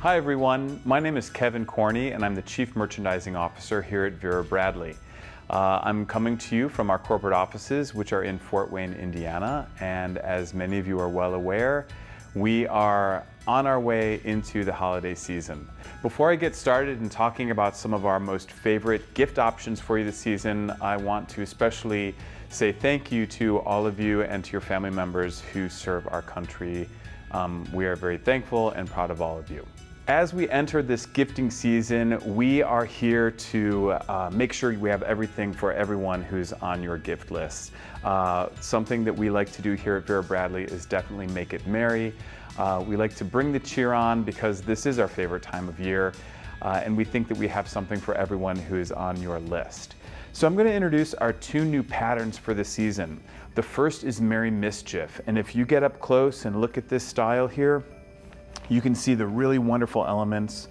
Hi everyone, my name is Kevin Corney and I'm the Chief Merchandising Officer here at Vera Bradley. Uh, I'm coming to you from our corporate offices which are in Fort Wayne, Indiana and as many of you are well aware, we are on our way into the holiday season. Before I get started in talking about some of our most favorite gift options for you this season, I want to especially say thank you to all of you and to your family members who serve our country. Um, we are very thankful and proud of all of you. As we enter this gifting season, we are here to uh, make sure we have everything for everyone who's on your gift list. Uh, something that we like to do here at Vera Bradley is definitely make it merry. Uh, we like to bring the cheer on because this is our favorite time of year, uh, and we think that we have something for everyone who is on your list. So I'm going to introduce our two new patterns for the season. The first is Merry Mischief, and if you get up close and look at this style here, you can see the really wonderful elements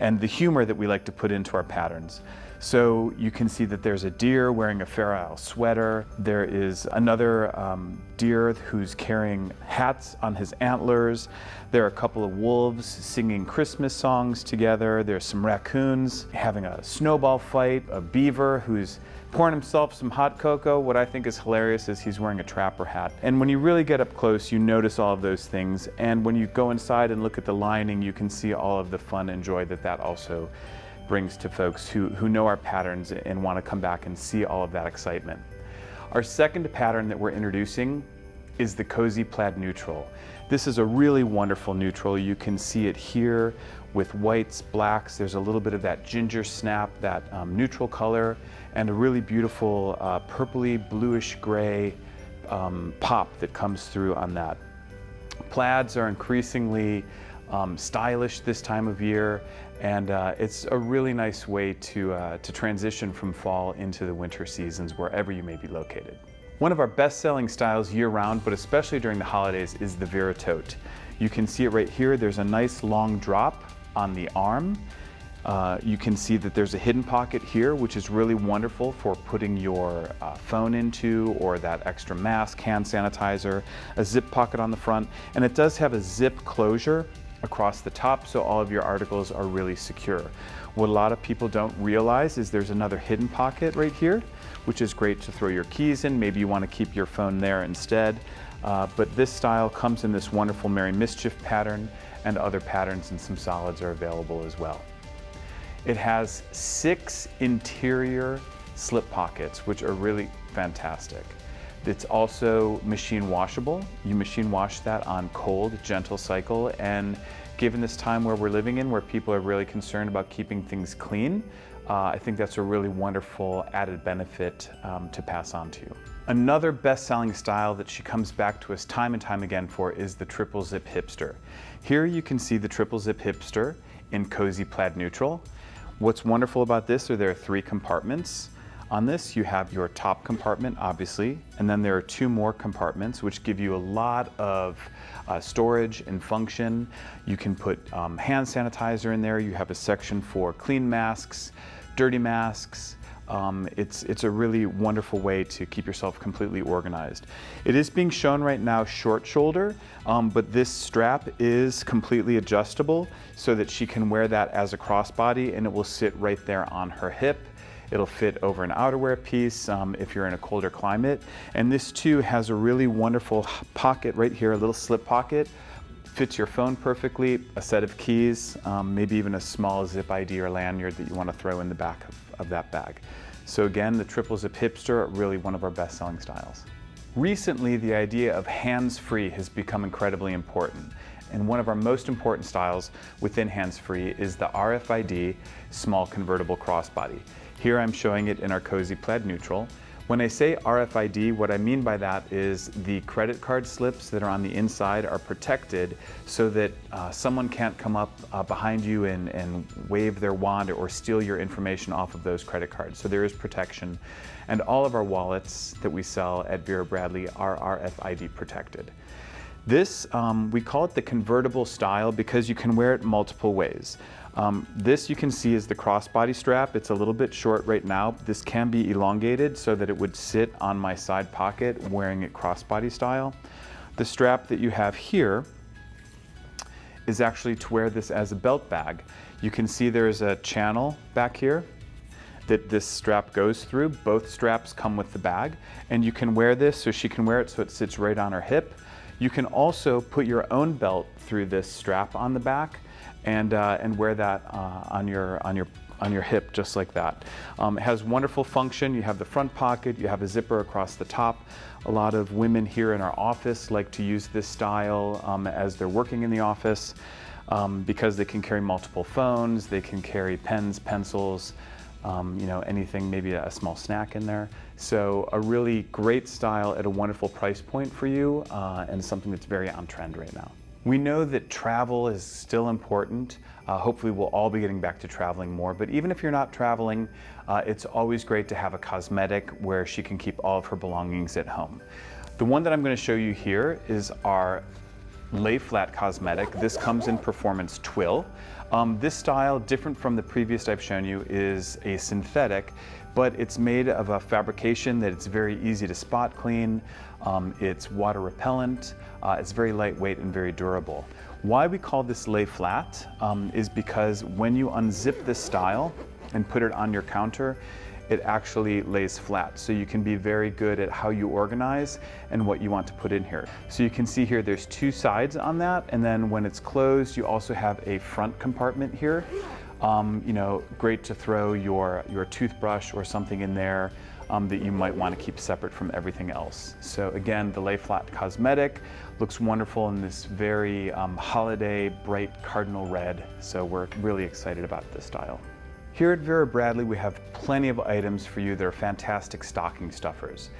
and the humor that we like to put into our patterns. So you can see that there's a deer wearing a Fair Isle sweater. There is another um, deer who's carrying hats on his antlers. There are a couple of wolves singing Christmas songs together. There's some raccoons having a snowball fight, a beaver who's pouring himself some hot cocoa. What I think is hilarious is he's wearing a trapper hat. And when you really get up close, you notice all of those things. And when you go inside and look at the lining, you can see all of the fun and joy that that also brings to folks who, who know our patterns and want to come back and see all of that excitement. Our second pattern that we're introducing is the Cozy Plaid Neutral. This is a really wonderful neutral. You can see it here with whites, blacks. There's a little bit of that ginger snap, that um, neutral color, and a really beautiful uh, purpley bluish gray um, pop that comes through on that. Plaids are increasingly um, stylish this time of year, and uh, it's a really nice way to, uh, to transition from fall into the winter seasons wherever you may be located. One of our best-selling styles year-round, but especially during the holidays, is the Vera Tote. You can see it right here. There's a nice long drop on the arm. Uh, you can see that there's a hidden pocket here, which is really wonderful for putting your uh, phone into or that extra mask, hand sanitizer, a zip pocket on the front, and it does have a zip closure across the top so all of your articles are really secure. What a lot of people don't realize is there's another hidden pocket right here, which is great to throw your keys in. Maybe you want to keep your phone there instead. Uh, but this style comes in this wonderful Merry Mischief pattern and other patterns and some solids are available as well. It has six interior slip pockets, which are really fantastic. It's also machine washable. You machine wash that on cold, gentle cycle. And given this time where we're living in, where people are really concerned about keeping things clean, uh, I think that's a really wonderful added benefit um, to pass on to you. Another best-selling style that she comes back to us time and time again for is the triple zip hipster. Here you can see the triple zip hipster in cozy plaid neutral. What's wonderful about this are there are three compartments. On this, you have your top compartment, obviously, and then there are two more compartments which give you a lot of uh, storage and function. You can put um, hand sanitizer in there. You have a section for clean masks, dirty masks, um, it's, it's a really wonderful way to keep yourself completely organized. It is being shown right now short shoulder, um, but this strap is completely adjustable so that she can wear that as a crossbody and it will sit right there on her hip. It'll fit over an outerwear piece um, if you're in a colder climate. And this too has a really wonderful pocket right here, a little slip pocket. Fits your phone perfectly, a set of keys, um, maybe even a small zip ID or lanyard that you want to throw in the back of, of that bag. So again, the triple zip hipster, really one of our best selling styles. Recently, the idea of hands-free has become incredibly important. And one of our most important styles within hands-free is the RFID small convertible crossbody. Here I'm showing it in our Cozy Plaid Neutral. When I say RFID, what I mean by that is the credit card slips that are on the inside are protected so that uh, someone can't come up uh, behind you and, and wave their wand or steal your information off of those credit cards. So there is protection. And all of our wallets that we sell at Vera Bradley are RFID protected. This, um, we call it the convertible style because you can wear it multiple ways. Um, this you can see is the crossbody strap. It's a little bit short right now. This can be elongated so that it would sit on my side pocket wearing it crossbody style. The strap that you have here is actually to wear this as a belt bag. You can see there's a channel back here that this strap goes through. Both straps come with the bag and you can wear this so she can wear it so it sits right on her hip. You can also put your own belt through this strap on the back and, uh, and wear that uh, on, your, on, your, on your hip just like that. Um, it has wonderful function. You have the front pocket, you have a zipper across the top. A lot of women here in our office like to use this style um, as they're working in the office um, because they can carry multiple phones, they can carry pens, pencils, um, you know, anything, maybe a small snack in there. So a really great style at a wonderful price point for you uh, and something that's very on trend right now. We know that travel is still important. Uh, hopefully we'll all be getting back to traveling more, but even if you're not traveling, uh, it's always great to have a cosmetic where she can keep all of her belongings at home. The one that I'm going to show you here is our lay flat cosmetic. This comes in performance twill. Um, this style, different from the previous I've shown you, is a synthetic, but it's made of a fabrication that it's very easy to spot clean. Um, it's water repellent. Uh, it's very lightweight and very durable. Why we call this lay flat um, is because when you unzip this style and put it on your counter, it actually lays flat. So you can be very good at how you organize and what you want to put in here. So you can see here there's two sides on that and then when it's closed you also have a front compartment here. Um, you know, great to throw your, your toothbrush or something in there um, that you might want to keep separate from everything else. So again, the Lay Flat Cosmetic looks wonderful in this very um, holiday bright cardinal red. So we're really excited about this style. Here at Vera Bradley, we have plenty of items for you that are fantastic stocking stuffers.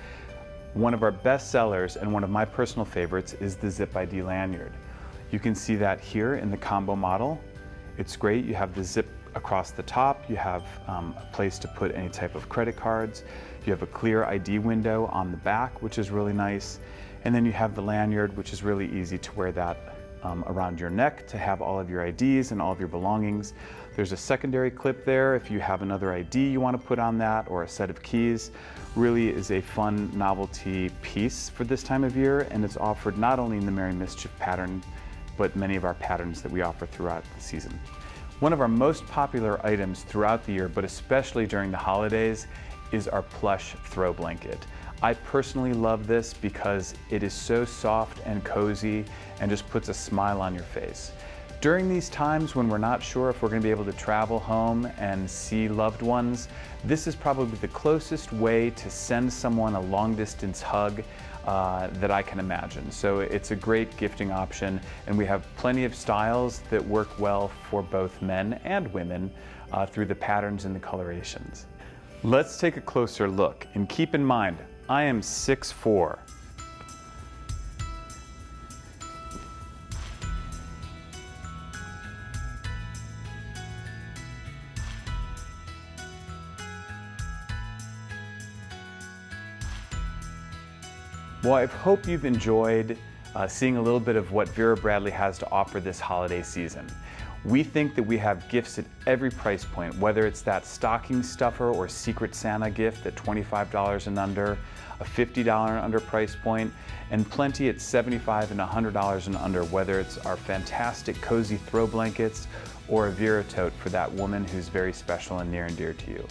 One of our best sellers and one of my personal favorites is the Zip ID lanyard. You can see that here in the combo model. It's great. You have the zip across the top. You have um, a place to put any type of credit cards. You have a clear ID window on the back, which is really nice. And then you have the lanyard, which is really easy to wear that um, around your neck to have all of your IDs and all of your belongings. There's a secondary clip there if you have another ID you want to put on that or a set of keys. Really is a fun novelty piece for this time of year and it's offered not only in the Merry Mischief pattern but many of our patterns that we offer throughout the season. One of our most popular items throughout the year, but especially during the holidays, is our plush throw blanket. I personally love this because it is so soft and cozy and just puts a smile on your face. During these times when we're not sure if we're going to be able to travel home and see loved ones, this is probably the closest way to send someone a long distance hug uh, that I can imagine. So it's a great gifting option and we have plenty of styles that work well for both men and women uh, through the patterns and the colorations. Let's take a closer look and keep in mind I am 6'4". Well, I hope you've enjoyed uh, seeing a little bit of what Vera Bradley has to offer this holiday season. We think that we have gifts at every price point, whether it's that stocking stuffer or Secret Santa gift at $25 and under, a $50 and under price point, and plenty at $75 and $100 and under, whether it's our fantastic cozy throw blankets or a Vera tote for that woman who's very special and near and dear to you.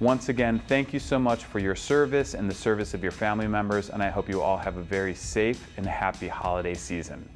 Once again, thank you so much for your service and the service of your family members, and I hope you all have a very safe and happy holiday season.